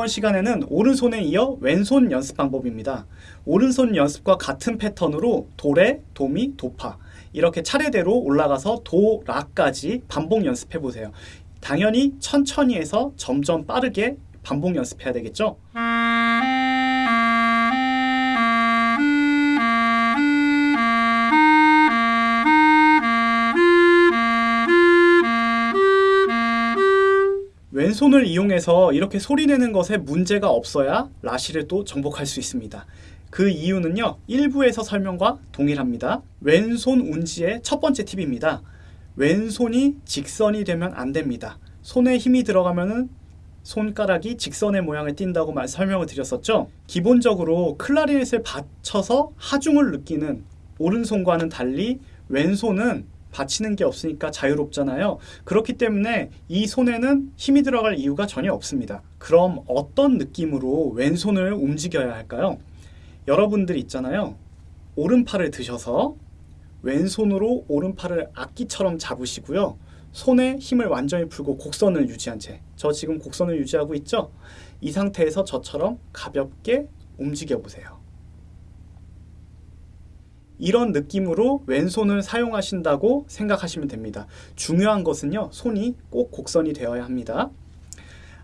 시간에는 오른손에 이어 왼손 연습 방법입니다. 오른손 연습과 같은 패턴으로 도레, 도미, 도파 이렇게 차례대로 올라가서 도, 라까지 반복 연습해 보세요. 당연히 천천히 해서 점점 빠르게 반복 연습해야 되겠죠? 왼손을 이용해서 이렇게 소리내는 것에 문제가 없어야 라시를 또 정복할 수 있습니다. 그 이유는요. 일부에서 설명과 동일합니다. 왼손 운지의 첫 번째 팁입니다. 왼손이 직선이 되면 안 됩니다. 손에 힘이 들어가면은 손가락이 직선의 모양을 띈다고 말 설명을 드렸었죠. 기본적으로 클라리넷을 받쳐서 하중을 느끼는 오른손과는 달리 왼손은 받치는 게 없으니까 자유롭잖아요. 그렇기 때문에 이 손에는 힘이 들어갈 이유가 전혀 없습니다. 그럼 어떤 느낌으로 왼손을 움직여야 할까요? 여러분들 있잖아요. 오른팔을 드셔서 왼손으로 오른팔을 악기처럼 잡으시고요. 손에 힘을 완전히 풀고 곡선을 유지한 채. 저 지금 곡선을 유지하고 있죠? 이 상태에서 저처럼 가볍게 움직여 보세요. 이런 느낌으로 왼손을 사용하신다고 생각하시면 됩니다. 중요한 것은요. 손이 꼭 곡선이 되어야 합니다.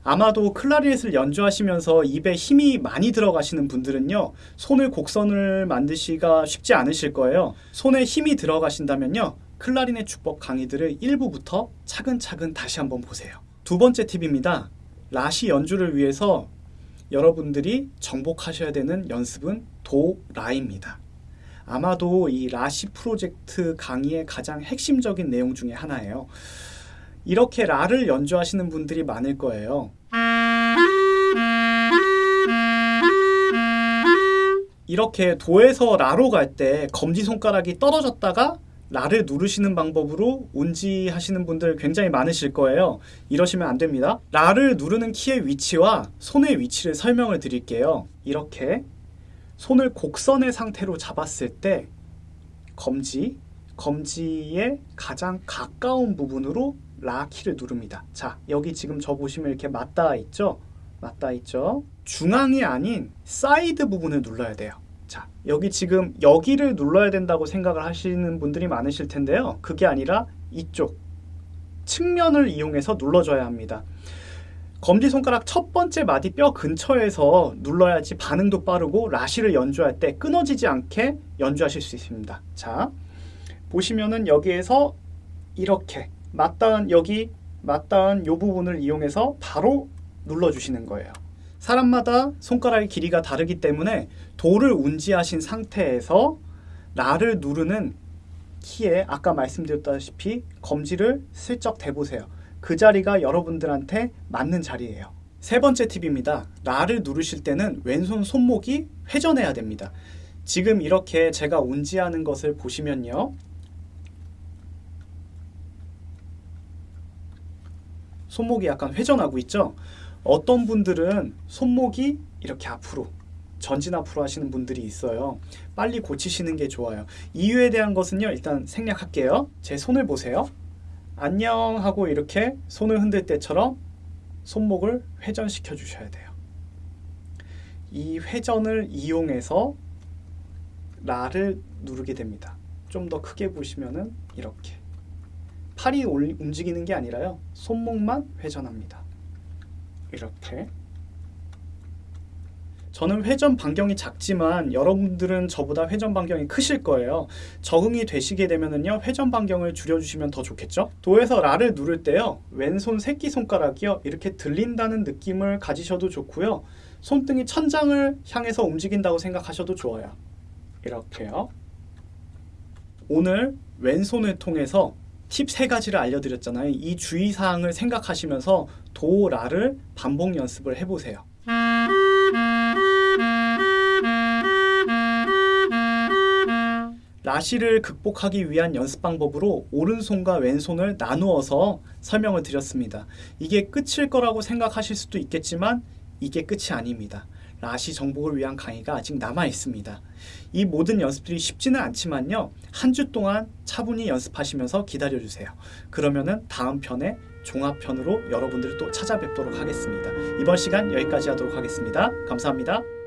아마도 클라리넷을 연주하시면서 입에 힘이 많이 들어가시는 분들은요. 손을 곡선을 만드시기가 쉽지 않으실 거예요. 손에 힘이 들어가신다면요. 클라리넷 주법 강의들을 1부부터 차근차근 다시 한번 보세요. 두 번째 팁입니다. 라시 연주를 위해서 여러분들이 정복하셔야 되는 연습은 도, 라입니다. 아마도 이 라시 프로젝트 강의의 가장 핵심적인 내용 중에 하나예요. 이렇게 라를 연주하시는 분들이 많을 거예요. 이렇게 도에서 라로 갈 때 검지손가락이 떨어졌다가 라를 누르시는 방법으로 운지 하시는 분들 굉장히 많으실 거예요. 이러시면 안 됩니다. 라를 누르는 키의 위치와 손의 위치를 설명을 드릴게요. 이렇게 손을 곡선의 상태로 잡았을 때 검지, 검지의 가장 가까운 부분으로 라 키를 누릅니다. 자, 여기 지금 저 보시면 이렇게 맞닿아 있죠? 맞닿아 있죠? 중앙이 아닌 사이드 부분을 눌러야 돼요. 자, 여기 지금 여기를 눌러야 된다고 생각을 하시는 분들이 많으실 텐데요. 그게 아니라 이쪽 측면을 이용해서 눌러줘야 합니다. 검지손가락 첫 번째 마디 뼈 근처에서 눌러야지 반응도 빠르고 라시를 연주할 때 끊어지지 않게 연주하실 수 있습니다. 자, 보시면은 여기에서 이렇게 맞닿은 여기 맞닿은 이 부분을 이용해서 바로 눌러주시는 거예요. 사람마다 손가락의 길이가 다르기 때문에 도를 운지하신 상태에서 라를 누르는 키에 아까 말씀드렸다시피 검지를 슬쩍 대보세요. 그 자리가 여러분들한테 맞는 자리예요. 세 번째 팁입니다. 라를 누르실 때는 왼손 손목이 회전해야 됩니다. 지금 이렇게 제가 운지하는 것을 보시면요. 손목이 약간 회전하고 있죠? 어떤 분들은 손목이 이렇게 앞으로 전진 앞으로 하시는 분들이 있어요. 빨리 고치시는 게 좋아요. 이유에 대한 것은요. 일단 생략할게요. 제 손을 보세요. 안녕 하고 이렇게 손을 흔들 때처럼 손목을 회전시켜 주셔야 돼요. 이 회전을 이용해서 라를 누르게 됩니다. 좀 더 크게 보시면은 이렇게 팔이 움직이는 게 아니라요. 손목만 회전합니다. 이렇게 저는 회전 반경이 작지만 여러분들은 저보다 회전 반경이 크실 거예요. 적응이 되시게 되면은요. 회전 반경을 줄여주시면 더 좋겠죠? 도에서 라를 누를 때요. 왼손 새끼손가락이요. 이렇게 들린다는 느낌을 가지셔도 좋고요. 손등이 천장을 향해서 움직인다고 생각하셔도 좋아요. 이렇게요. 오늘 왼손을 통해서 팁 세 가지를 알려드렸잖아요. 이 주의사항을 생각하시면서 도, 라를 반복 연습을 해보세요. 라시를 극복하기 위한 연습 방법으로 오른손과 왼손을 나누어서 설명을 드렸습니다. 이게 끝일 거라고 생각하실 수도 있겠지만 이게 끝이 아닙니다. 라시 정복을 위한 강의가 아직 남아 있습니다. 이 모든 연습들이 쉽지는 않지만요. 한 주 동안 차분히 연습하시면서 기다려 주세요. 그러면은 다음 편에 종합편으로 여러분들을 또 찾아뵙도록 하겠습니다. 이번 시간 여기까지 하도록 하겠습니다. 감사합니다.